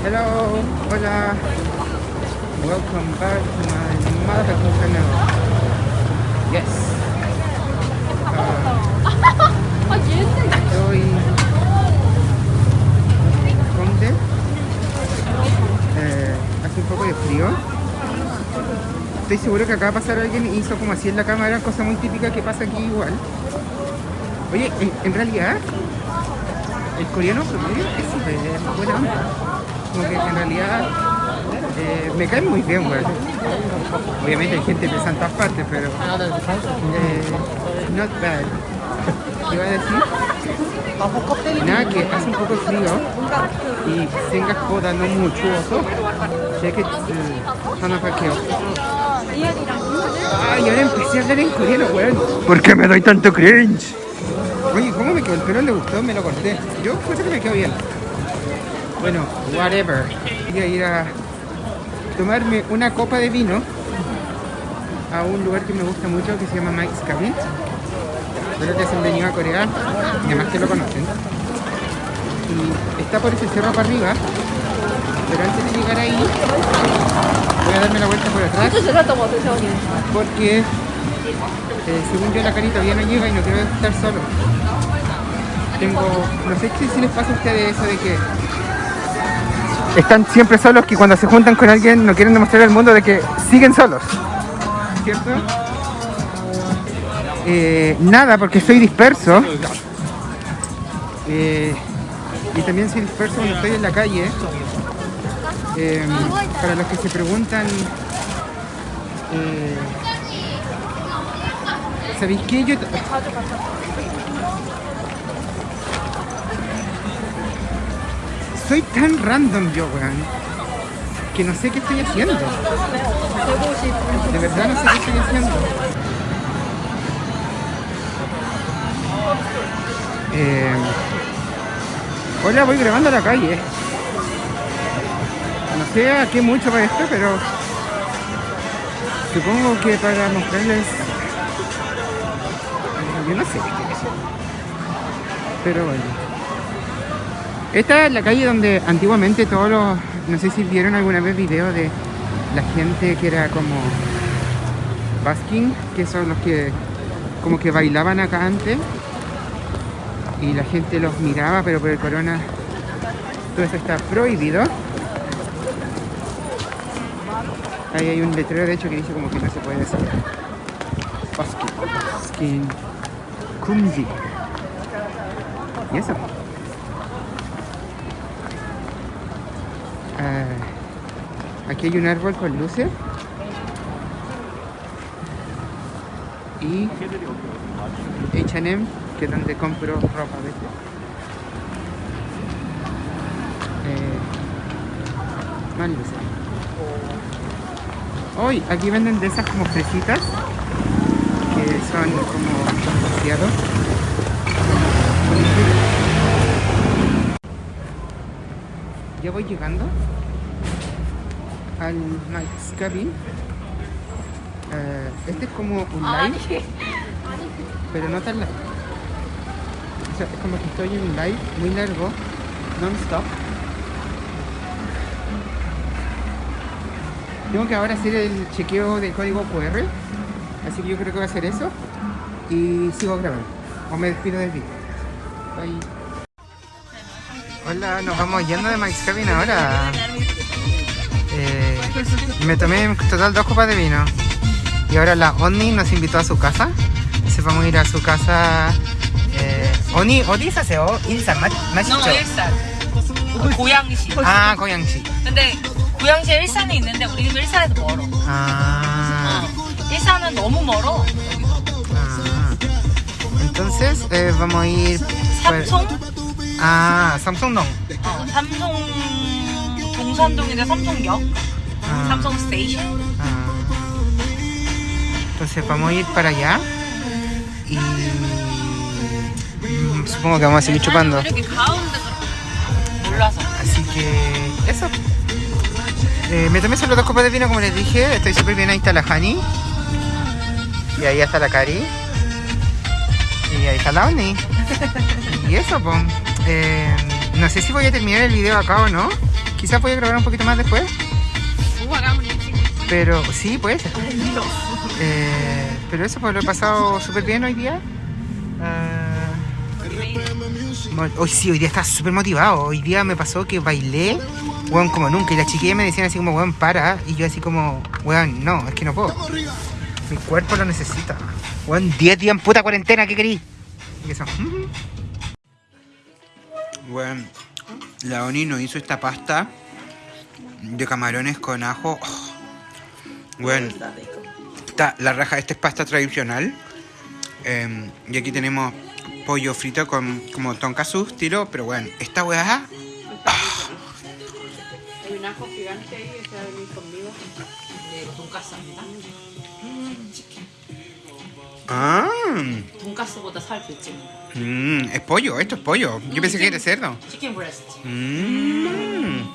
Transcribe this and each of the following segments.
Hello, hola. Welcome back to my motherfucking channel. Yes. Ah, estoy ¿Dónde? Eh, hace un poco de frío. Estoy seguro que acá va a pasar alguien y hizo como así en la cámara, cosa muy típica que pasa aquí igual. Oye, en, en realidad, el coreano promedio es súper buena onda como que en realidad eh, me cae muy bien, güey. Obviamente hay gente de en todas partes, pero... Eh, not bad. Iba a decir? Nada, que hace un poco frío y tengas coda no mucho, ya que mm, son. Ay, ahora empecé a hablar en coreano, weón. ¿Por qué me doy tanto cringe? Oye, ¿cómo me quedó el pelo? ¿Le gustó? Me lo corté. Yo creo que me quedó bien. Bueno, whatever. Voy a ir a tomarme una copa de vino a un lugar que me gusta mucho que se llama Mike's Cabin. Espero que se han venido a Corea y además que lo conocen. Y está por ese cerro para arriba, pero antes de llegar ahí voy a darme la vuelta por atrás porque eh, según yo la carita todavía no llega y no quiero estar solo. Tengo, no sé si les pasa a ustedes eso de que están siempre solos que cuando se juntan con alguien no quieren demostrar al mundo de que siguen solos. ¿Cierto? Eh, nada, porque soy disperso. Eh, y también soy disperso cuando estoy en la calle. Eh, para los que se preguntan, ¿sabéis qué? Yo soy tan random yo, weón, que no sé qué estoy haciendo. De verdad no sé qué estoy haciendo. Eh, hola, voy grabando a la calle. No sé a qué mucho para esto, pero supongo que para mostrarles... Yo no sé qué. Pero bueno. Esta es la calle donde antiguamente todos los... No sé si vieron alguna vez video de la gente que era como... Basking, que son los que como que bailaban acá antes y la gente los miraba, pero por el corona todo eso está prohibido. Ahí hay un letrero de hecho que dice como que no se puede hacer. Basking, Basking. Y eso. Ah, aquí hay un árbol con luces. Y H&M, que es donde compro ropa a veces. Eh, más luces. Hoy, aquí venden de esas como fresitas que son como demasiado. Ya voy llegando al Mike's Cabin. Eh, este es como un live, pero no tan live. O sea, es como que estoy en un live muy largo, non-stop. Tengo que ahora hacer el chequeo del código QR, así que yo creo que voy a hacer eso y sigo grabando. O me despido del vídeo. Bye. Hola, nos vamos yendo de Mike's Cabin ahora. Eh, me tomé en total dos copas de vino. Y ahora la Oni nos invitó a su casa. Entonces vamos a ir a su casa. Eh, Oni, 어디 사세요? 일산 맞, 맞죠? 너 일산 고양시 아, 고양시. 근데 고양시 일산에 있는데 우리 집 일산에서 멀어 Ah, 일산은 너무 멀어 ah. Entonces eh, vamos a ir. por- 삼송 Ah, Samsung 어, 삼송 동산동인데 삼송역 Ah, 삼송 스테이션 ah. Entonces vamos a ir para allá. Y. mm, Supongo que vamos a seguir chupando. 이렇게 가운데서 몰라서 Así que eso. Eh, me tomé solo dos copas de vino como les dije. Estoy súper bien. Ahí está la Hani. Y ahí está la Cari. Y ahí está la Oni. Y eso, pues. eh, no sé si voy a terminar el video acá o no. Quizás voy a grabar un poquito más después. Pero sí, puede ser. Eh, pero eso, pues lo he pasado súper bien hoy día. Mo- hoy sí, hoy día estaba súper motivado. Hoy día me pasó que bailé, weón, como nunca. Y las chiquillas me decían así como, weón, para. Y yo así como, weón, no, es que no puedo. Mi cuerpo lo necesita. Weón, 10 días en puta cuarentena, ¿qué querís? Y eso. Bueno, la Oni nos hizo esta pasta de camarones con ajo. Oh. Bueno, está la raja, esta es pasta tradicional. Em, y aquí tenemos pollo frito con como tonkatsu estilo, pero bueno, esta weá... Oh. Ah. Hay un ajo gigante ahí, está venir conmigo. De. Ah, 돈가스보다 살 덜지. mm, es pollo, esto es pollo. Yo pensé que era cerdo. 치킨 브레스트. Mm.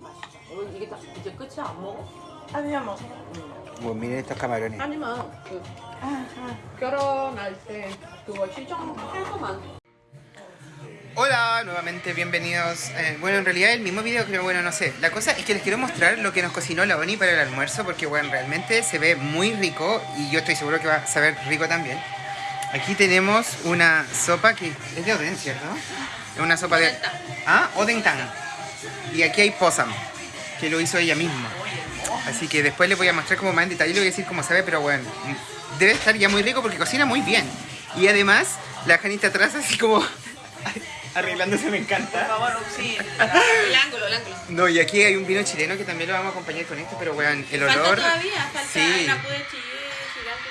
어, 이게 다 이제 끝이야 안 먹어? 아니야 뭐 Bueno, miren estos camarones. 아니면 그 결혼할 때 그거 시청할 거만 Hola, nuevamente bienvenidos. Eh, bueno, en realidad el mismo video, pero bueno, no sé. La cosa es que les quiero mostrar lo que nos cocinó la Oni para el almuerzo, porque bueno, realmente se ve muy rico y yo estoy seguro que va a saber rico también. Aquí tenemos una sopa que es de oden, ¿cierto? Es una sopa de... Ah, odentang. Y aquí hay posam, que lo hizo ella misma. Así que después les voy a mostrar como más en detalle, le voy a decir cómo sabe, pero bueno, debe estar ya muy rico porque cocina muy bien. Y además, la Janita atrás así como arreglándose me encanta. favor, sí. El ángulo, el ángulo. No, y aquí hay un vino chileno que también lo vamos a acompañar con esto, pero weón, el olor... Falta todavía, falta Sí. una pude gigante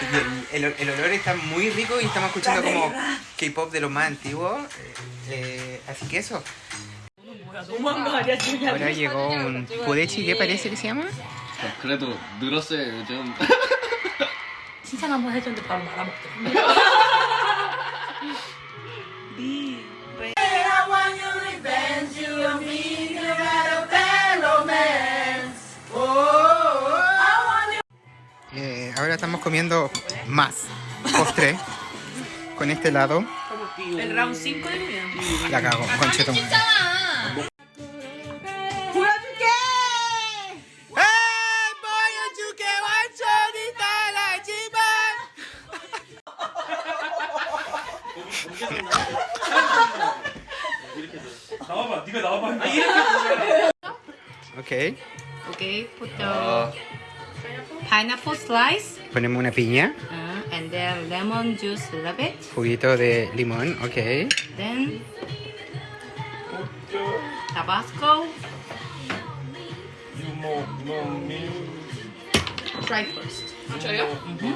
Y todavía. El, el- el olor está muy rico y estamos escuchando como K-pop de lo más antiguo. eh, eh, así que eso. 도망가야 지금. Ahora llegó un pudechi, ¿qué parece que se llama? 그래도 늘었어요 요즘 칭찬 한번 해줬는데 바로 말아먹더라. Eh, ahora estamos comiendo más postre con este helado. El round 5 de comida. La cago, conchetum. okay. Okay, put the uh, pineapple slice. Ponemos una piña. Uh, and then lemon juice, a little bit. Juguito de limón, okay. Then Tabasco. Try first. I'll you. Mm -hmm.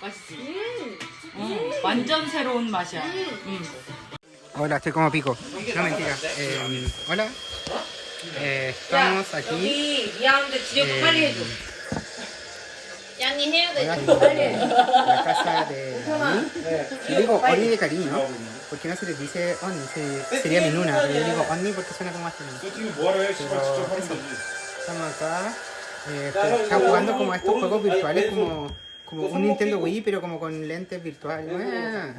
맛있지? 음, 완전 새로운 맛이야. 음. Hola, estoy como pico. No mentira. Eh, hola. Eh, estamos aquí. 여기 미안한데 지역 예. 빨리 해줘. 양이 해야 돼. la casa de Oni. Yo digo Oni de cariño, porque no se les dice Oni, se- sería mi nuna, pero yo digo Oni porque suena como más femenino. 너 지금 뭐하러 해? 씨발 직접 하면 되지. Estamos acá, eh, están jugando como a estos juegos virtuales, como, como un Nintendo Wii, pero como con lentes virtuales. Ah,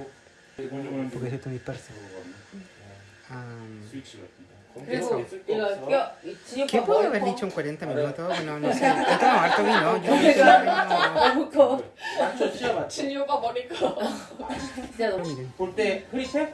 porque es esto disperso. Ah, 스위치 같은 거. eso. 이거 뼈 지옥 ¿Qué puedo haber dicho en 40 minutos? Bueno, no sé. He tomado harto vino. Yo no sé no- 너무 커 맞죠? 치아 맞죠? 진료가 머리가 진짜 너무 Miren, 볼때 흐릿해?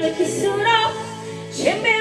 like a suit.